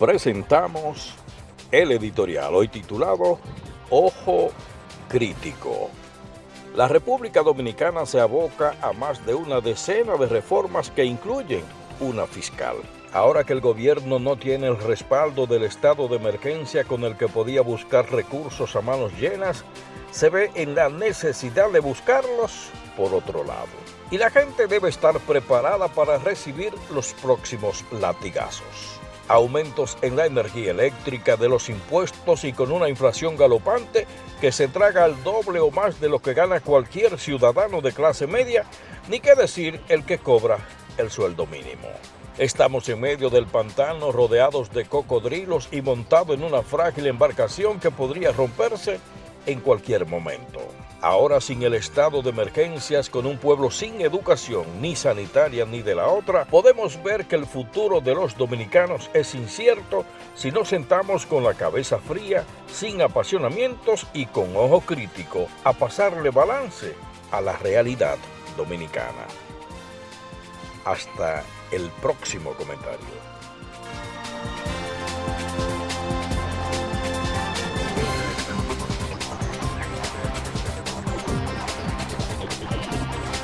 presentamos el editorial hoy titulado Ojo Crítico. La República Dominicana se aboca a más de una decena de reformas que incluyen una fiscal. Ahora que el gobierno no tiene el respaldo del estado de emergencia con el que podía buscar recursos a manos llenas, se ve en la necesidad de buscarlos por otro lado. Y la gente debe estar preparada para recibir los próximos latigazos aumentos en la energía eléctrica, de los impuestos y con una inflación galopante que se traga al doble o más de lo que gana cualquier ciudadano de clase media, ni qué decir el que cobra el sueldo mínimo. Estamos en medio del pantano rodeados de cocodrilos y montado en una frágil embarcación que podría romperse en cualquier momento. Ahora sin el estado de emergencias, con un pueblo sin educación ni sanitaria ni de la otra, podemos ver que el futuro de los dominicanos es incierto si nos sentamos con la cabeza fría, sin apasionamientos y con ojo crítico a pasarle balance a la realidad dominicana. Hasta el próximo comentario.